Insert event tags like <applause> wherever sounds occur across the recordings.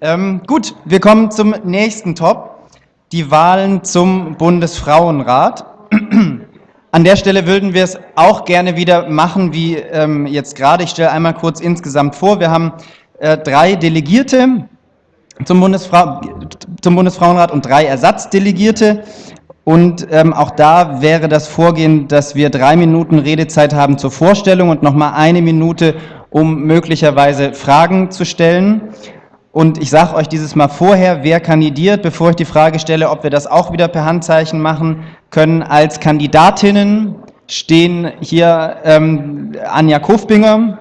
Ähm, gut, wir kommen zum nächsten Top. Die Wahlen zum Bundesfrauenrat. <clears throat> An der Stelle würden wir es auch gerne wieder machen, wie ähm, jetzt gerade. Ich stelle einmal kurz insgesamt vor. Wir haben äh, drei Delegierte zum, Bundesfra zum, Bundesfrauenrat und drei Ersatzdelegierte. Und ähm, auch da wäre das Vorgehen, dass wir drei Minuten Redezeit haben zur Vorstellung und nochmal eine Minute, um möglicherweise Fragen zu stellen. Und ich sage euch dieses Mal vorher, wer kandidiert, bevor ich die Frage stelle, ob wir das auch wieder per Handzeichen machen können. Als Kandidatinnen stehen hier ähm, Anja Kofbinger,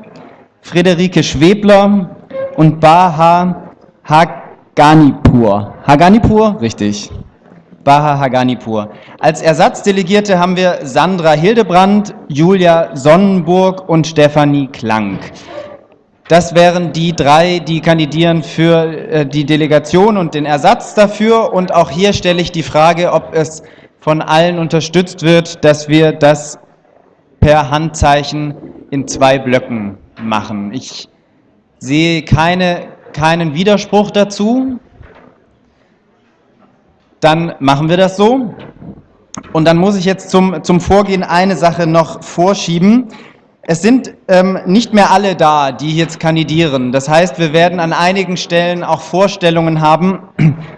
Friederike Schwebler und Baha Haganipur. Haganipur? Richtig. Baha Haganipur. Als Ersatzdelegierte haben wir Sandra Hildebrand, Julia Sonnenburg und Stefanie Klank. Das wären die drei, die kandidieren für äh, die Delegation und den Ersatz dafür. Und auch hier stelle ich die Frage, ob es von allen unterstützt wird, dass wir das per Handzeichen in zwei Blöcken machen. Ich sehe keine, keinen Widerspruch dazu. Dann machen wir das so. Und dann muss ich jetzt zum, zum Vorgehen eine Sache noch vorschieben. Es sind ähm, nicht mehr alle da, die jetzt kandidieren. Das heißt, wir werden an einigen Stellen auch Vorstellungen haben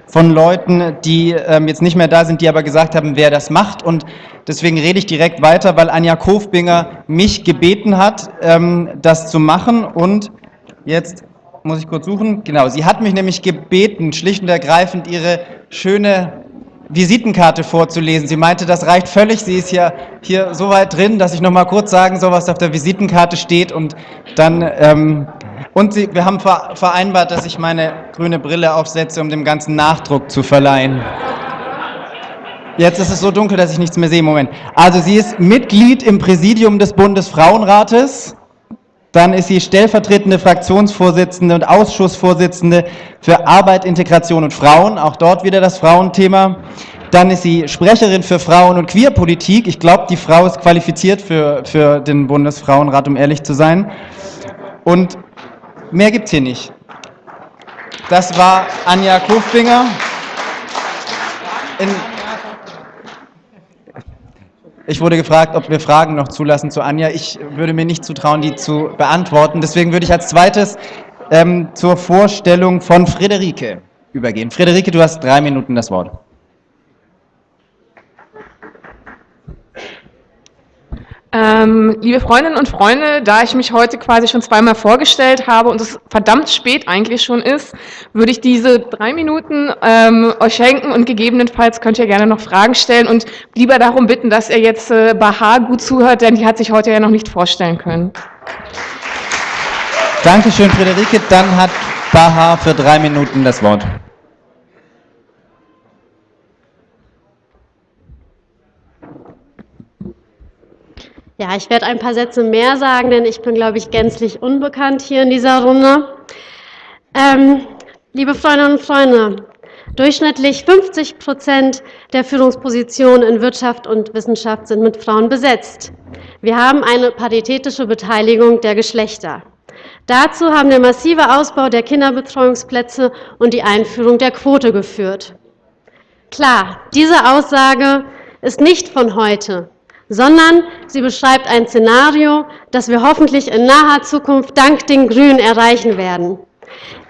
von Leuten, die ähm, jetzt nicht mehr da sind, die aber gesagt haben, wer das macht. Und deswegen rede ich direkt weiter, weil Anja Kofbinger mich gebeten hat, ähm, das zu machen. Und jetzt muss ich kurz suchen. Genau, sie hat mich nämlich gebeten, schlicht und ergreifend ihre schöne Visitenkarte vorzulesen. Sie meinte, das reicht völlig. Sie ist ja hier so weit drin, dass ich noch mal kurz sagen soll, was auf der Visitenkarte steht. Und dann ähm, und sie, wir haben vereinbart, dass ich meine grüne Brille aufsetze, um dem ganzen Nachdruck zu verleihen. Jetzt ist es so dunkel, dass ich nichts mehr sehe. Moment. Also sie ist Mitglied im Präsidium des Bundesfrauenrates. Dann ist sie stellvertretende Fraktionsvorsitzende und Ausschussvorsitzende für Arbeit, Integration und Frauen, auch dort wieder das Frauenthema. Dann ist sie Sprecherin für Frauen- und Queerpolitik. Ich glaube, die Frau ist qualifiziert für, für den Bundesfrauenrat, um ehrlich zu sein. Und mehr gibt es hier nicht. Das war Anja Kofbinger. In ich wurde gefragt, ob wir Fragen noch zulassen zu Anja. Ich würde mir nicht zutrauen, die zu beantworten. Deswegen würde ich als zweites ähm, zur Vorstellung von Friederike übergehen. Friederike, du hast drei Minuten das Wort. Ähm, liebe Freundinnen und Freunde, da ich mich heute quasi schon zweimal vorgestellt habe und es verdammt spät eigentlich schon ist, würde ich diese drei Minuten ähm, euch schenken und gegebenenfalls könnt ihr gerne noch Fragen stellen und lieber darum bitten, dass ihr jetzt äh, Bahar gut zuhört, denn die hat sich heute ja noch nicht vorstellen können. Dankeschön, Friederike. Dann hat Bahar für drei Minuten das Wort. Ja, ich werde ein paar Sätze mehr sagen, denn ich bin, glaube ich, gänzlich unbekannt hier in dieser Runde. Ähm, liebe Freundinnen und Freunde, durchschnittlich 50 Prozent der Führungspositionen in Wirtschaft und Wissenschaft sind mit Frauen besetzt. Wir haben eine paritätische Beteiligung der Geschlechter. Dazu haben der massive Ausbau der Kinderbetreuungsplätze und die Einführung der Quote geführt. Klar, diese Aussage ist nicht von heute sondern sie beschreibt ein Szenario, das wir hoffentlich in naher Zukunft dank den Grünen erreichen werden.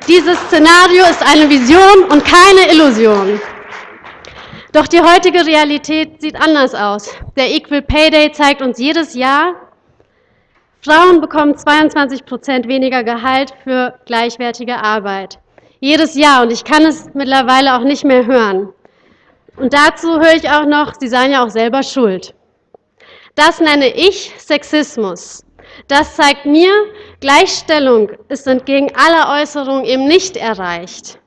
Dieses Szenario ist eine Vision und keine Illusion. Doch die heutige Realität sieht anders aus. Der Equal Pay Day zeigt uns jedes Jahr, Frauen bekommen 22 Prozent weniger Gehalt für gleichwertige Arbeit. Jedes Jahr. Und ich kann es mittlerweile auch nicht mehr hören. Und dazu höre ich auch noch, Sie seien ja auch selber schuld. Das nenne ich Sexismus. Das zeigt mir, Gleichstellung ist entgegen aller Äußerungen eben nicht erreicht.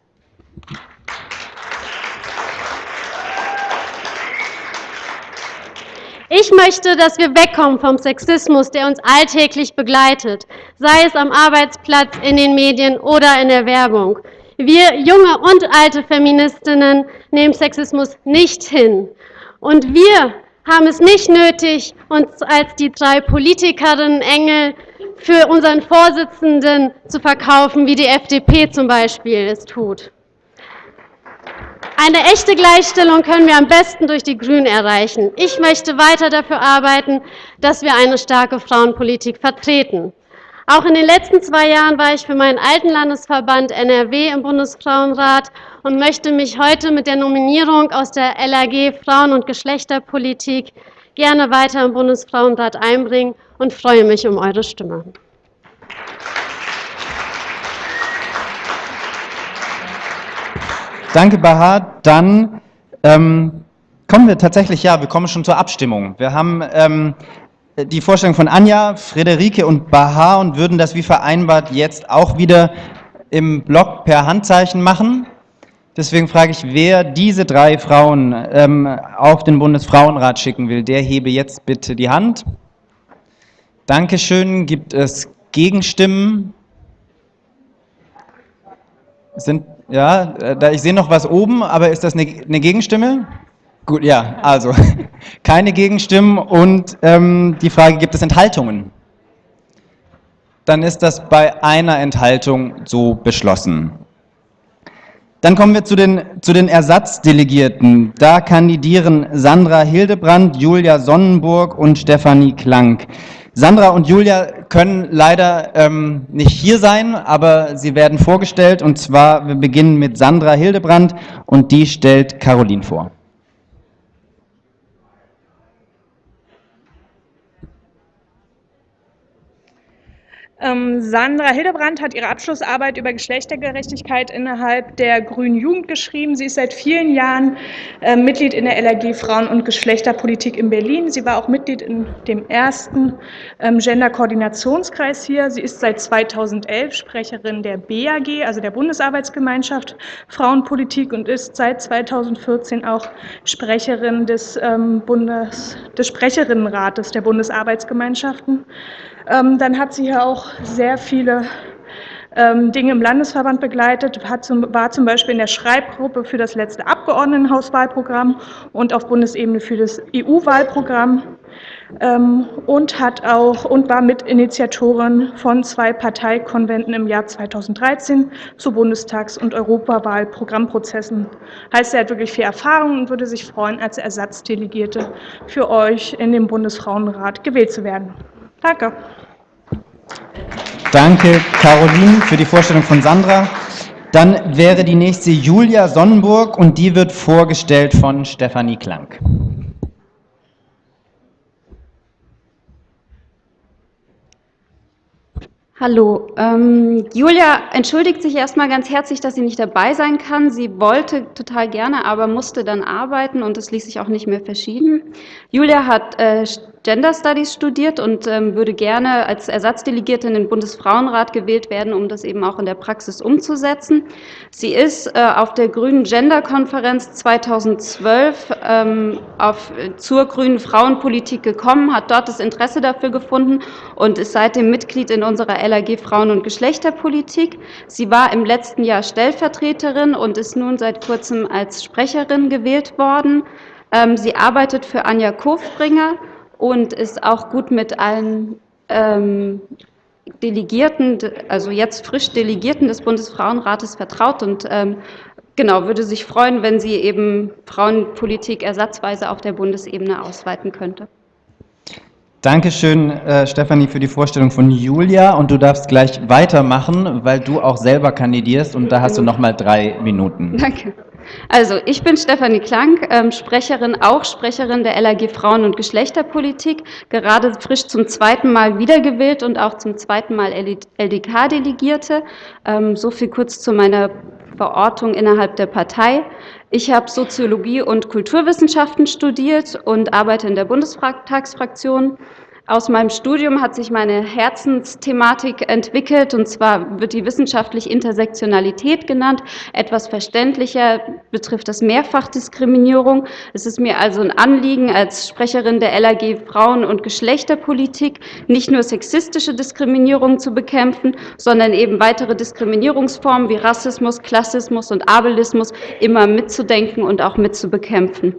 Ich möchte, dass wir wegkommen vom Sexismus, der uns alltäglich begleitet, sei es am Arbeitsplatz, in den Medien oder in der Werbung. Wir junge und alte Feministinnen nehmen Sexismus nicht hin. Und wir haben es nicht nötig, uns als die drei Politikerinnen Engel für unseren Vorsitzenden zu verkaufen, wie die FDP zum Beispiel es tut. Eine echte Gleichstellung können wir am besten durch die Grünen erreichen. Ich möchte weiter dafür arbeiten, dass wir eine starke Frauenpolitik vertreten. Auch in den letzten zwei Jahren war ich für meinen alten Landesverband NRW im Bundesfrauenrat und möchte mich heute mit der Nominierung aus der LAG Frauen- und Geschlechterpolitik gerne weiter im Bundesfrauenrat einbringen und freue mich um eure Stimme. Danke, Bahar. Dann ähm, kommen wir tatsächlich, ja, wir kommen schon zur Abstimmung. Wir haben ähm, die Vorstellung von Anja, Friederike und Bahar und würden das wie vereinbart jetzt auch wieder im Blog per Handzeichen machen. Deswegen frage ich, wer diese drei Frauen ähm, auf den Bundesfrauenrat schicken will, der hebe jetzt bitte die Hand. Dankeschön. Gibt es Gegenstimmen? Sind, ja, äh, da, ich sehe noch was oben, aber ist das eine, eine Gegenstimme? Gut, ja, also <laughs> keine Gegenstimmen und ähm, die Frage, gibt es Enthaltungen? Dann ist das bei einer Enthaltung so beschlossen. Dann kommen wir zu den, zu den Ersatzdelegierten. Da kandidieren Sandra Hildebrand, Julia Sonnenburg und Stefanie Klank. Sandra und Julia können leider ähm, nicht hier sein, aber sie werden vorgestellt und zwar, wir beginnen mit Sandra Hildebrand und die stellt Caroline vor. Sandra Hildebrand hat ihre Abschlussarbeit über Geschlechtergerechtigkeit innerhalb der Grünen Jugend geschrieben. Sie ist seit vielen Jahren äh, Mitglied in der LRG Frauen- und Geschlechterpolitik in Berlin. Sie war auch Mitglied in dem ersten ähm, Gender-Koordinationskreis hier. Sie ist seit 2011 Sprecherin der BAG, also der Bundesarbeitsgemeinschaft Frauenpolitik und ist seit 2014 auch Sprecherin des, ähm, Bundes, des Sprecherinnenrates der Bundesarbeitsgemeinschaften. Ähm, dann hat sie hier auch sehr viele ähm, Dinge im Landesverband begleitet, zum, war zum Beispiel in der Schreibgruppe für das letzte Abgeordnetenhauswahlprogramm und auf Bundesebene für das EU-Wahlprogramm ähm, und und war Mitinitiatorin von zwei Parteikonventen im Jahr 2013 zu Bundestags- und Europawahlprogrammprozessen. Heißt, sie hat wirklich viel Erfahrung und würde sich freuen, als Ersatzdelegierte für euch in den Bundesfrauenrat gewählt zu werden. Danke. Danke, Caroline, für die Vorstellung von Sandra. Dann wäre die nächste Julia Sonnenburg und die wird vorgestellt von Stefanie Klank. Hallo. Ähm, Julia entschuldigt sich erstmal ganz herzlich, dass sie nicht dabei sein kann. Sie wollte total gerne, aber musste dann arbeiten und es ließ sich auch nicht mehr verschieben. Julia hat äh, Gender Studies studiert und ähm, würde gerne als Ersatzdelegierte in den Bundesfrauenrat gewählt werden, um das eben auch in der Praxis umzusetzen. Sie ist äh, auf der Grünen Gender-Konferenz 2012 ähm, auf, zur grünen Frauenpolitik gekommen, hat dort das Interesse dafür gefunden und ist seitdem Mitglied in unserer LAG Frauen- und Geschlechterpolitik. Sie war im letzten Jahr Stellvertreterin und ist nun seit kurzem als Sprecherin gewählt worden. Ähm, sie arbeitet für Anja Kofbringer und ist auch gut mit allen ähm, Delegierten, also jetzt frisch Delegierten des Bundesfrauenrates vertraut und ähm, genau, würde sich freuen, wenn sie eben Frauenpolitik ersatzweise auf der Bundesebene ausweiten könnte. Dankeschön, äh, Stefanie, für die Vorstellung von Julia. Und du darfst gleich weitermachen, weil du auch selber kandidierst und da hast du noch mal drei Minuten. Danke. Also, ich bin Stefanie Klank, ähm, Sprecherin, auch Sprecherin der LAG Frauen- und Geschlechterpolitik, gerade frisch zum zweiten Mal wiedergewählt und auch zum zweiten Mal LDK-Delegierte. Ähm, so viel kurz zu meiner Verortung innerhalb der Partei. Ich habe Soziologie und Kulturwissenschaften studiert und arbeite in der Bundestagsfraktion. Aus meinem Studium hat sich meine Herzensthematik entwickelt, und zwar wird die wissenschaftlich Intersektionalität genannt. Etwas verständlicher betrifft das Mehrfachdiskriminierung. Es ist mir also ein Anliegen, als Sprecherin der LAG Frauen- und Geschlechterpolitik nicht nur sexistische Diskriminierung zu bekämpfen, sondern eben weitere Diskriminierungsformen wie Rassismus, Klassismus und Abelismus immer mitzudenken und auch mitzubekämpfen.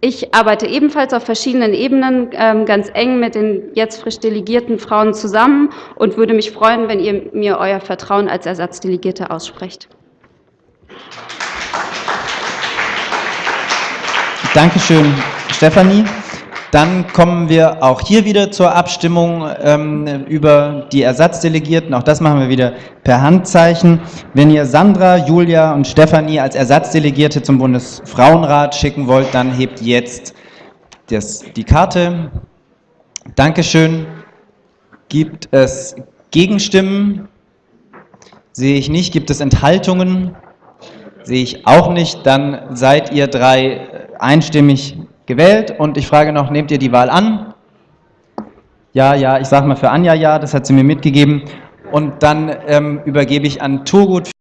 Ich arbeite ebenfalls auf verschiedenen Ebenen ähm, ganz eng mit den jetzt frisch delegierten Frauen zusammen und würde mich freuen, wenn ihr mir euer Vertrauen als Ersatzdelegierte aussprecht. Dankeschön, Stefanie. Dann kommen wir auch hier wieder zur Abstimmung ähm, über die Ersatzdelegierten. Auch das machen wir wieder per Handzeichen. Wenn ihr Sandra, Julia und Stefanie als Ersatzdelegierte zum Bundesfrauenrat schicken wollt, dann hebt jetzt das, die Karte. Dankeschön. Gibt es Gegenstimmen? Sehe ich nicht. Gibt es Enthaltungen? Sehe ich auch nicht. Dann seid ihr drei einstimmig gewählt und ich frage noch, nehmt ihr die Wahl an? Ja, ja, ich sage mal für Anja ja, das hat sie mir mitgegeben. Und dann ähm, übergebe ich an Turgut